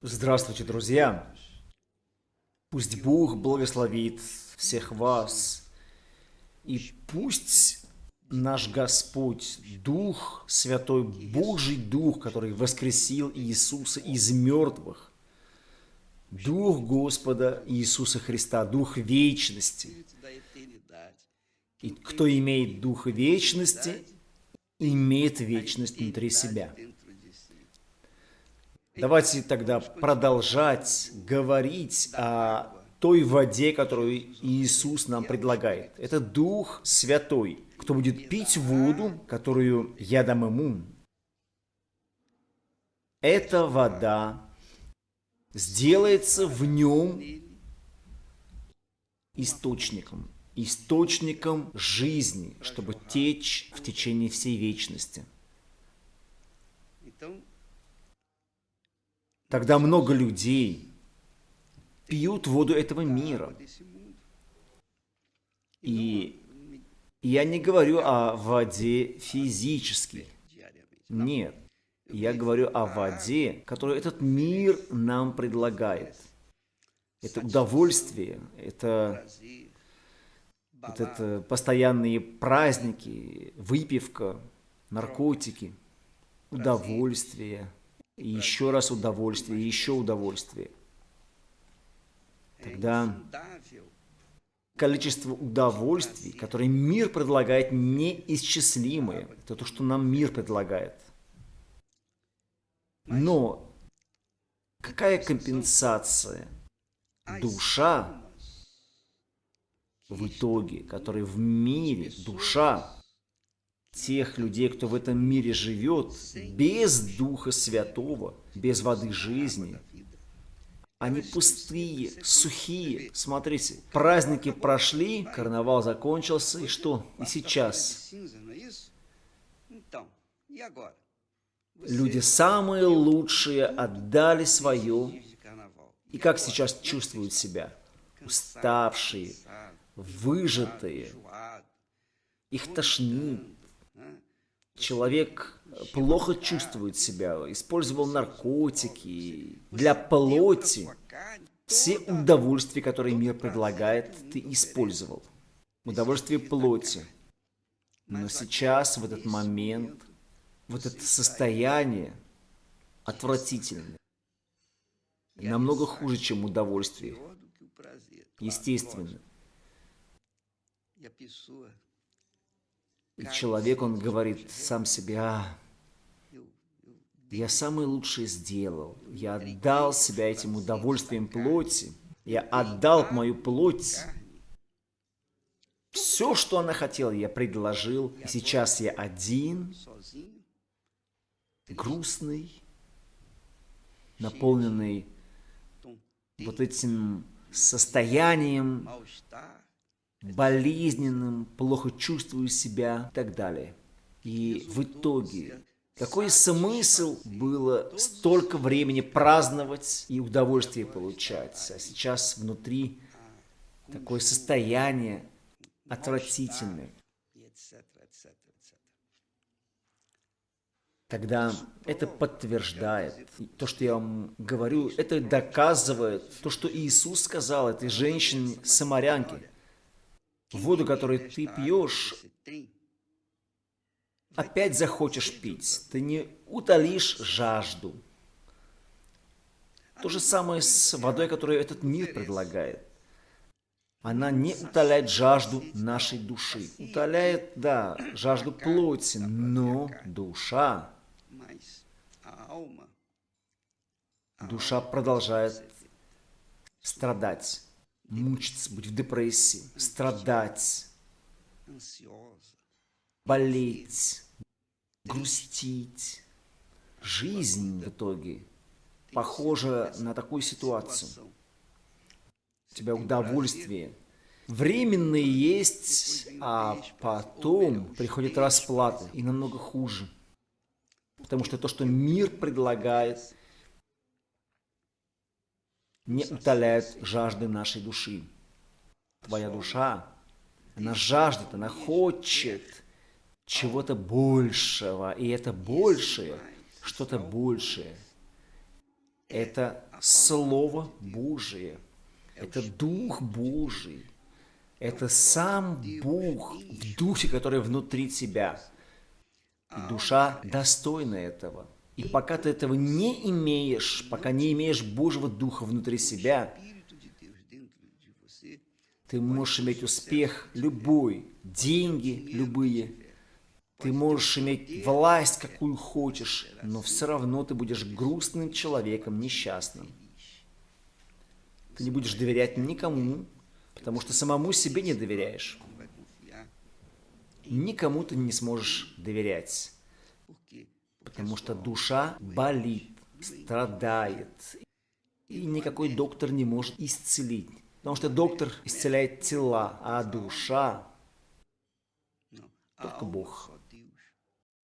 Здравствуйте, друзья! Пусть Бог благословит всех вас, и пусть наш Господь, Дух Святой, Божий Дух, который воскресил Иисуса из мертвых, Дух Господа Иисуса Христа, Дух вечности. И кто имеет Дух вечности, имеет вечность внутри себя. Давайте тогда продолжать говорить о той воде, которую Иисус нам предлагает. Это Дух Святой. Кто будет пить воду, которую я дам ему, эта вода сделается в нем источником, источником жизни, чтобы течь в течение всей вечности. Тогда много людей пьют воду этого мира. И я не говорю о воде физической. Нет. Я говорю о воде, которую этот мир нам предлагает. Это удовольствие, это, вот это постоянные праздники, выпивка, наркотики, удовольствие – еще раз удовольствие, еще удовольствие. Тогда количество удовольствий, которые мир предлагает, неисчислимое. Это то, что нам мир предлагает. Но какая компенсация? Душа в итоге, которая в мире, душа, тех людей, кто в этом мире живет, без Духа Святого, без воды жизни. Они пустые, сухие. Смотрите, праздники прошли, карнавал закончился, и что? И сейчас? Люди самые лучшие отдали свое. И как сейчас чувствуют себя? Уставшие, выжатые. Их тошнит, человек плохо чувствует себя, использовал наркотики для плоти. Все удовольствия, которые мир предлагает, ты использовал. Удовольствие плоти. Но сейчас, в этот момент, вот это состояние отвратительное. Намного хуже, чем удовольствие. Естественно. И человек, он говорит сам себе, а, я самое лучшее сделал, я отдал себя этим удовольствием плоти, я отдал мою плоть. Все, что она хотела, я предложил, и сейчас я один, грустный, наполненный вот этим состоянием болезненным, плохо чувствую себя и так далее. И в итоге, какой смысл было столько времени праздновать и удовольствие получать, а сейчас внутри такое состояние отвратительное. Тогда это подтверждает то, что я вам говорю, это доказывает то, что Иисус сказал этой женщине-самарянке – воду, которую ты пьешь, опять захочешь пить. Ты не утолишь жажду. То же самое с водой, которую этот мир предлагает. Она не утоляет жажду нашей души. Утоляет, да, жажду плоти, но душа, душа продолжает страдать мучиться, быть в депрессии, страдать, болеть, грустить. Жизнь в итоге похожа на такую ситуацию. У тебя удовольствие. Временные есть, а потом приходит расплата, и намного хуже. Потому что то, что мир предлагает, не утоляют жажды нашей души. Твоя душа, она жаждет, она хочет чего-то большего. И это большее, что-то большее. Это Слово Божие. Это Дух Божий. Это сам Бог в духе, который внутри тебя. И душа достойна этого. И пока ты этого не имеешь, пока не имеешь Божьего Духа внутри себя, ты можешь иметь успех любой, деньги любые, ты можешь иметь власть, какую хочешь, но все равно ты будешь грустным человеком, несчастным. Ты не будешь доверять никому, потому что самому себе не доверяешь. Никому ты не сможешь доверять, потому что душа болит, страдает, и никакой доктор не может исцелить. Потому что доктор исцеляет тела, а душа только Бог.